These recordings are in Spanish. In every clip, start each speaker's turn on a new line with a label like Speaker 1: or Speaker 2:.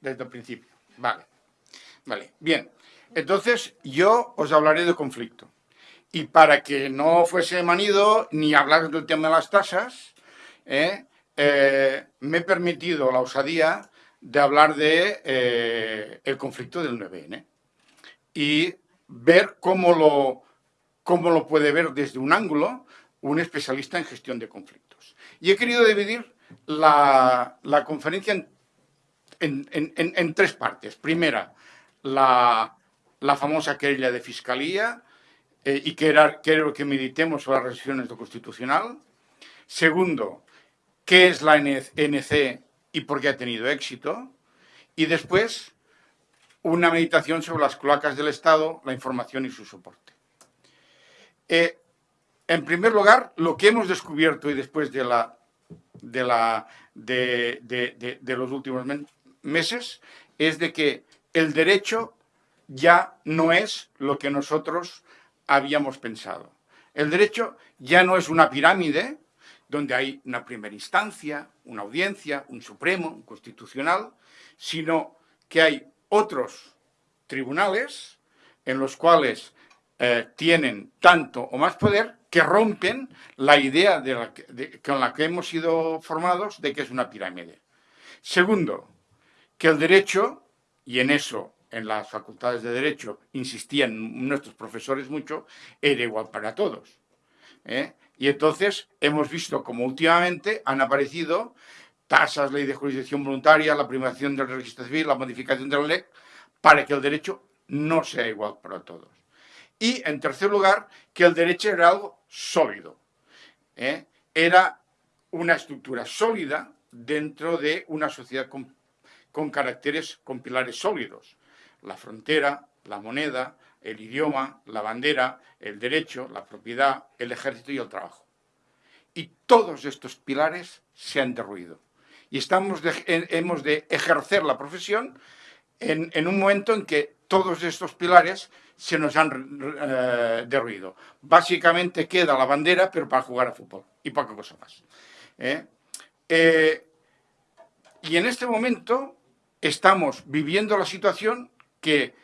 Speaker 1: desde el principio. Vale. Vale. Bien. Entonces, yo os hablaré de conflicto. Y para que no fuese manido ni hablar del tema de las tasas, ¿eh? Eh, me he permitido la osadía de hablar de eh, el conflicto del 9N y ver cómo lo, cómo lo puede ver desde un ángulo un especialista en gestión de conflictos. Y he querido dividir la, conferencia en, tres partes. Primera, la, famosa querella de fiscalía y que quiero que meditemos sobre las resoluciones de constitucional. Segundo, qué es la NC y por qué ha tenido éxito. Y después, una meditación sobre las cloacas del Estado, la información y su soporte. Eh, en primer lugar, lo que hemos descubierto y después de, la, de, la, de, los últimos meses es de que el derecho ya no es lo que nosotros habíamos pensado. El derecho ya no es una pirámide donde hay una primera instancia, una audiencia, un supremo, un constitucional, sino que hay otros tribunales en los cuales eh, tienen tanto o más poder que rompen la idea con la que hemos sido formados de que es una pirámide. Segundo, que el derecho, y en eso en las facultades de Derecho insistían nuestros profesores mucho, era igual para todos. ¿eh? Y entonces hemos visto como últimamente han aparecido tasas, ley de jurisdicción voluntaria, la privación del registro civil, la modificación de la ley, para que el derecho no sea igual para todos. Y, en tercer lugar, que el derecho era algo sólido. ¿eh? Era una estructura sólida dentro de una sociedad con, con caracteres, con pilares sólidos. La frontera, la moneda, el idioma, la bandera, el derecho, la propiedad, el ejército y el trabajo. Y todos estos pilares se han derruido. Y estamos hemos de ejercer la profesión en, un momento en que todos estos pilares se nos han eh, derruido. Básicamente queda la bandera, pero para jugar a fútbol y poca cosa más. ¿eh? Eh, y en este momento estamos viviendo la situación que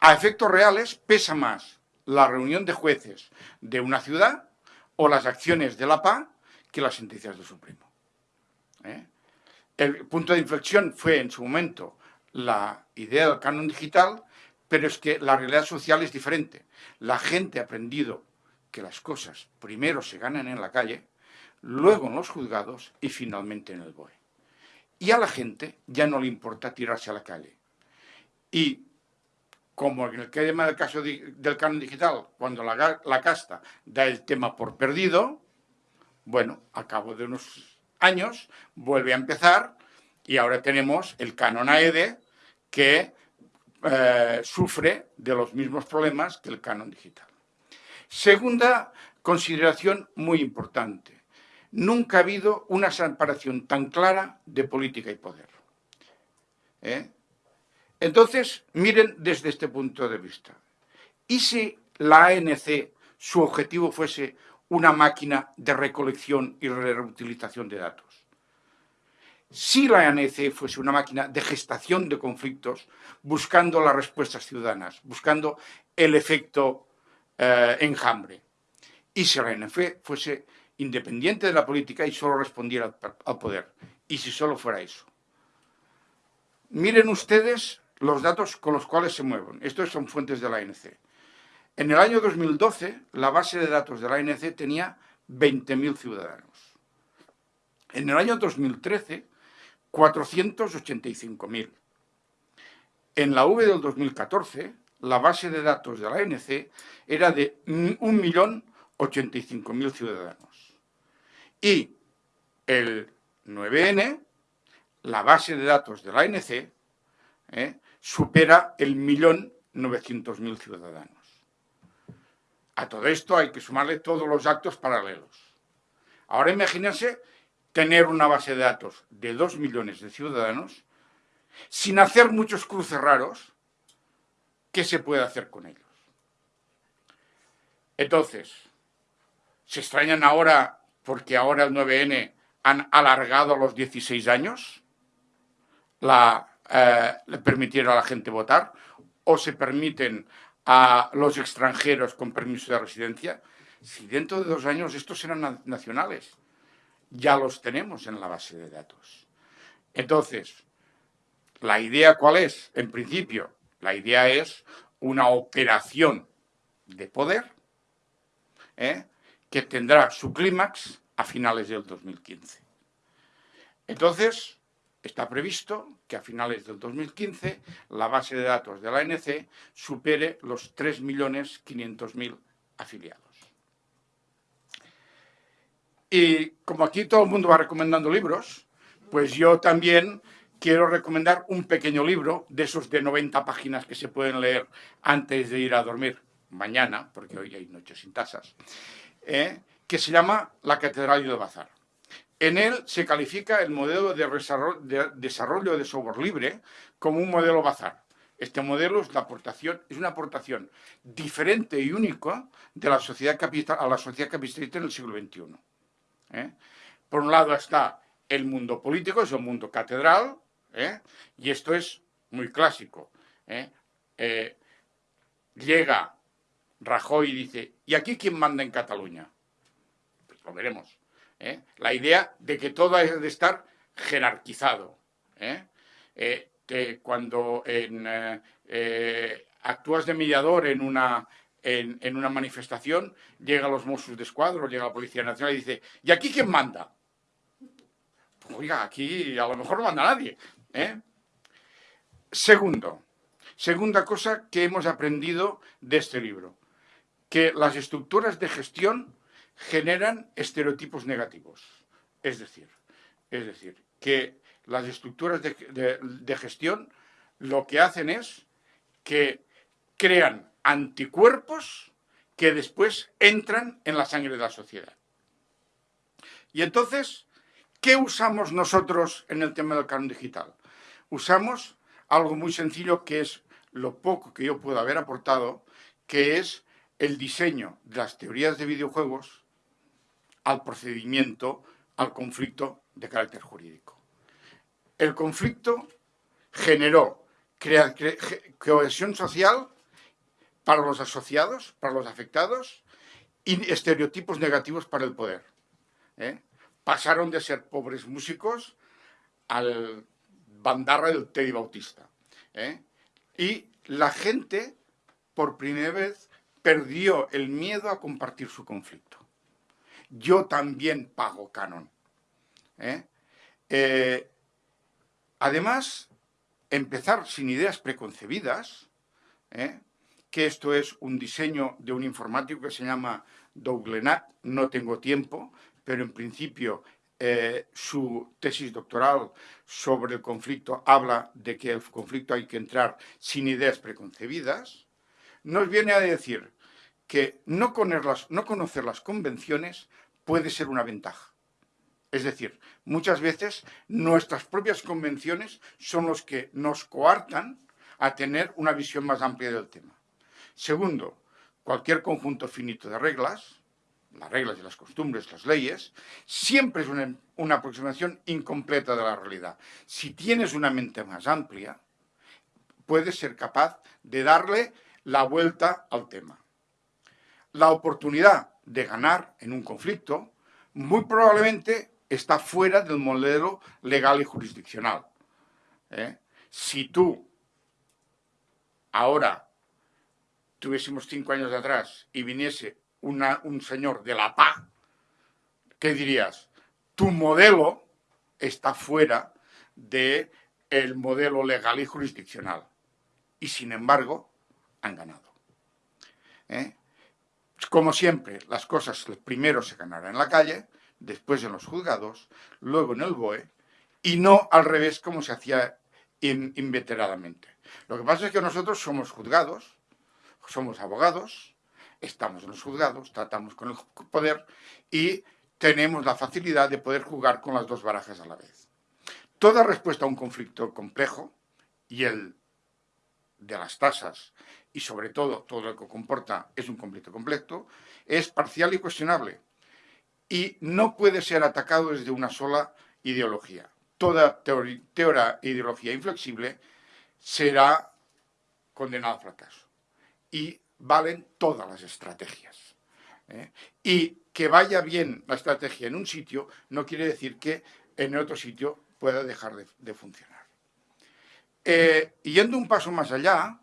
Speaker 1: a efectos reales pesa más la reunión de jueces de una ciudad o las acciones de la PA que las sentencias del Supremo. ¿eh? El punto de inflexión fue en su momento la idea del canon digital, pero es que la realidad social es diferente. La gente ha aprendido que las cosas primero se ganan en la calle, luego en los juzgados y finalmente en el BOE. Y a la gente ya no le importa tirarse a la calle. Y como en el tema del caso del canon digital, cuando la, casta da el tema por perdido, bueno, a cabo de unos años vuelve a empezar y ahora tenemos el canon AEDE que eh, sufre de los mismos problemas que el canon digital. Segunda consideración muy importante. Nunca ha habido una separación tan clara de política y poder. ¿Eh? Entonces, miren desde este punto de vista. ¿Y si la ANC, su objetivo fuese una máquina de recolección y reutilización de datos? Si la ANC fuese una máquina de gestación de conflictos, buscando las respuestas ciudadanas, buscando el efecto eh, enjambre. Y si la ANC fuese independiente de la política y solo respondiera al poder. Y si solo fuera eso. Miren ustedes los datos con los cuales se mueven. Estos son fuentes de la ANC. En el año 2012, la base de datos de la ANC tenía 20.000 ciudadanos. En el año 2013, 485.000. En la V del 2014, la base de datos de la ANC era de 1.085.000 ciudadanos. Y el 9N, la base de datos de la ANC, ¿eh? supera el millón novecientos mil ciudadanos. A todo esto hay que sumarle todos los actos paralelos. Ahora imagínense tener una base de datos de dos millones de ciudadanos sin hacer muchos cruces raros, ¿qué se puede hacer con ellos? Entonces, ¿se extrañan ahora porque ahora el 9N han alargado los 16 años eh, permitir a la gente votar o se permiten a los extranjeros con permiso de residencia, si dentro de dos años estos serán nacionales, ya los tenemos en la base de datos. Entonces, ¿la idea cuál es? En principio, la idea es una operación de poder ¿eh? Que tendrá su clímax a finales del 2015. Entonces, está previsto que a finales del 2015 la base de datos de la ANC supere los 3.500.000 afiliados. Y como aquí todo el mundo va recomendando libros, pues yo también quiero recomendar un pequeño libro de esos de 90 páginas que se pueden leer antes de ir a dormir mañana, porque hoy hay noches sin tasas, ¿eh? que se llama La Catedral de Bazar. En él se califica el modelo de desarrollo de software libre como un modelo bazar. Este modelo es, la aportación, es una aportación diferente y única de la sociedad capital, a la sociedad capitalista en el siglo XXI. ¿eh? Por un lado está el mundo político, es el mundo catedral, ¿eh? y esto es muy clásico. llega Rajoy dice, ¿y aquí quién manda en Cataluña? Pues lo veremos. ¿eh? la idea de que todo es de estar jerarquizado. ¿eh? Eh, que cuando actúas de mediador en una, en, una manifestación, llega los Mossos de Escuadro, llega la Policía Nacional y dice, ¿y aquí quién manda? Pues, oiga, aquí a lo mejor no manda nadie. Segundo, segunda cosa que hemos aprendido de este libro, que las estructuras de gestión generan estereotipos negativos. Es decir, es decir que las estructuras de, gestión lo que hacen es que crean anticuerpos que después entran en la sangre de la sociedad. Y entonces, ¿qué usamos nosotros en el tema del canon digital? Usamos algo muy sencillo que es lo poco que yo puedo haber aportado, que es el diseño de las teorías de videojuegos al procedimiento, al conflicto de carácter jurídico. El conflicto generó cohesión social para los asociados, para los afectados, y estereotipos negativos para el poder. ¿eh? Pasaron de ser pobres músicos al bandarra del Teddy Bautista. ¿eh? Y la gente, por primera vez, perdió el miedo a compartir su conflicto yo también pago canon. ¿eh? Eh, además, empezar sin ideas preconcebidas, ¿eh? que esto es un diseño de un informático que se llama Douglenat, no tengo tiempo, pero en principio su tesis doctoral sobre el conflicto habla de que el conflicto hay que entrar sin ideas preconcebidas, nos viene a decir que no conocer las convenciones puede ser una ventaja. Es decir, muchas veces nuestras propias convenciones son los que nos coartan a tener una visión más amplia del tema. Segundo, cualquier conjunto finito de reglas, las reglas y las costumbres, las leyes, siempre es una, una aproximación incompleta de la realidad. Si tienes una mente más amplia, puedes ser capaz de darle la vuelta al tema. La oportunidad de ganar en un conflicto, muy probablemente está fuera del modelo legal y jurisdiccional. ¿eh? Si tú ahora tuviésemos cinco años de atrás y viniese un señor de la paz, ¿qué dirías? Tu modelo está fuera del el modelo legal y jurisdiccional. Y sin embargo, han ganado. ¿eh? Como siempre, las cosas primero se ganarán en la calle, después en los juzgados, luego en el BOE, y no al revés como se hacía inveteradamente. Lo que pasa es que nosotros somos juzgados, somos abogados, estamos en los juzgados, tratamos con el poder y tenemos la facilidad de poder jugar con las dos barajas a la vez. Toda respuesta a un conflicto complejo, y el de las tasas y sobre todo todo lo que comporta es un conflicto completo, es parcial y cuestionable y no puede ser atacado desde una sola ideología. toda teoría ideología inflexible será condenada al fracaso. Y valen todas las estrategias. ¿eh? Y que vaya bien la estrategia en un sitio no quiere decir que en otro sitio pueda dejar de, funcionar. Eh, yendo un paso más allá,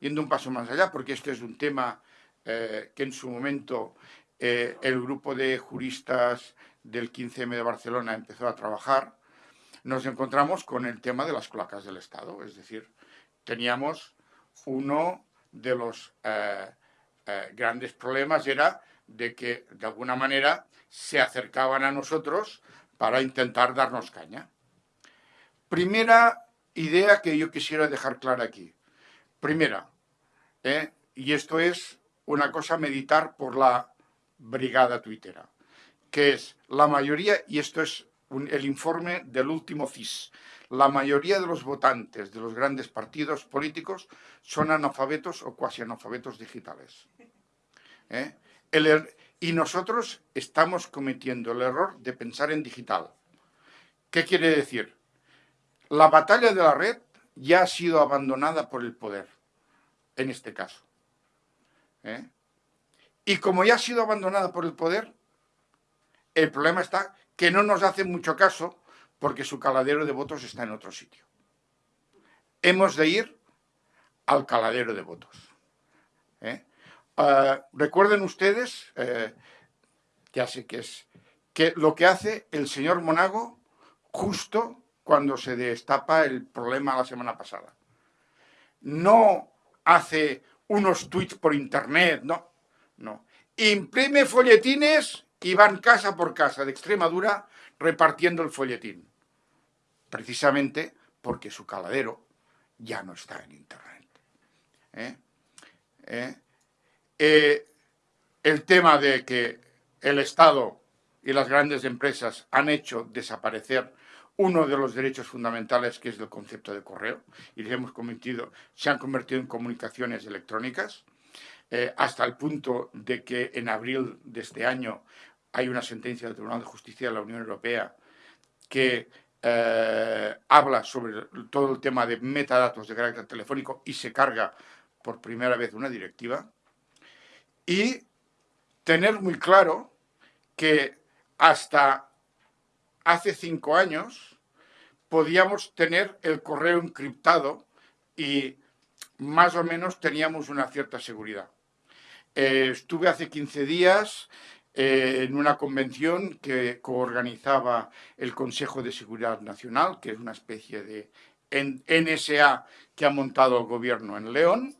Speaker 1: yendo un paso más allá, porque este es un tema eh, que en su momento el grupo de juristas del 15M de Barcelona empezó a trabajar, nos encontramos con el tema de las cloacas del Estado. Es decir, teníamos uno de los eh, eh, grandes problemas era de que, de alguna manera, se acercaban a nosotros para intentar darnos caña. Primera idea que yo quisiera dejar clara aquí. Primera, ¿eh? y esto es una cosa a meditar por la brigada tuitera, que es la mayoría, y esto es el informe del último CIS, la mayoría de los votantes de los grandes partidos políticos son analfabetos o cuasi analfabetos digitales. ¿Eh? Er, y nosotros estamos cometiendo el error de pensar en digital. ¿Qué quiere decir? La batalla de la red ya ha sido abandonada por el poder, en este caso. ¿Eh? Y como ya ha sido abandonada por el poder, el problema está que no nos hace mucho caso porque su caladero de votos está en otro sitio. Hemos de ir al caladero de votos. ¿eh? Ah, recuerden ustedes, eh, sé que es, que lo que hace el señor Monago justo cuando se destapa el problema la semana pasada. No hace unos tweets por internet, no. Imprime folletines y van casa por casa de Extremadura repartiendo el folletín. Precisamente porque su caladero ya no está en Internet. ¿Eh? ¿Eh? Eh, el tema de que el Estado y las grandes empresas han hecho desaparecer uno de los derechos fundamentales que es el concepto de correo y hemos cometido, se han convertido en comunicaciones electrónicas hasta el punto de que en abril de este año hay una sentencia del Tribunal de Justicia de la Unión Europea que eh, habla sobre todo el tema de metadatos de carácter telefónico y se carga por primera vez una directiva. Y tener muy claro que hasta hace cinco años podíamos tener el correo encriptado y más o menos teníamos una cierta seguridad. Eh, estuve hace 15 días eh, en una convención que coorganizaba el Consejo de Seguridad Nacional, que es una especie de NSA que ha montado el gobierno en León,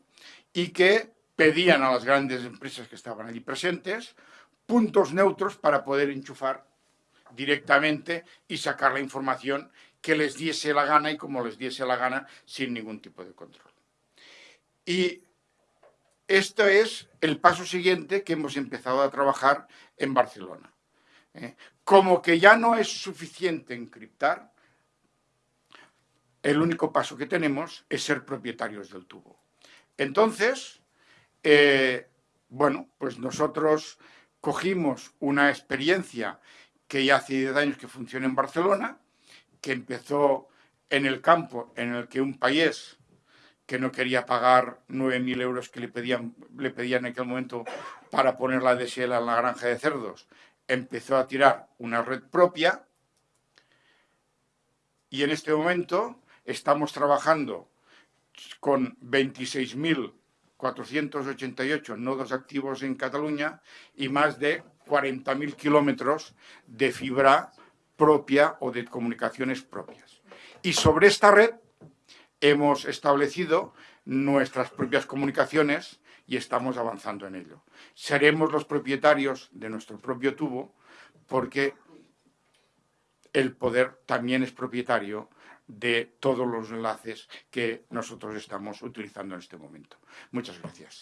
Speaker 1: y que pedían a las grandes empresas que estaban allí presentes puntos neutros para poder enchufar directamente y sacar la información que les diese la gana y como les diese la gana sin ningún tipo de control. Y esto es el paso siguiente que hemos empezado a trabajar en Barcelona. ¿eh? Como que ya no es suficiente encriptar, el único paso que tenemos es ser propietarios del tubo. Entonces, eh, bueno, pues nosotros cogimos una experiencia que ya hace 10 años que funciona en Barcelona, que empezó en el campo en el que un país que no quería pagar 9.000 euros que le pedían, le pedían en aquel momento para poner la DSL en la granja de cerdos, empezó a tirar una red propia. Y en este momento estamos trabajando con 26.488 nodos activos en Cataluña y más de 40.000 kilómetros de fibra propia o de comunicaciones propias. Y sobre esta red hemos establecido nuestras propias comunicaciones y estamos avanzando en ello. Seremos los propietarios de nuestro propio tubo porque el poder también es propietario de todos los enlaces que nosotros estamos utilizando en este momento. Muchas gracias.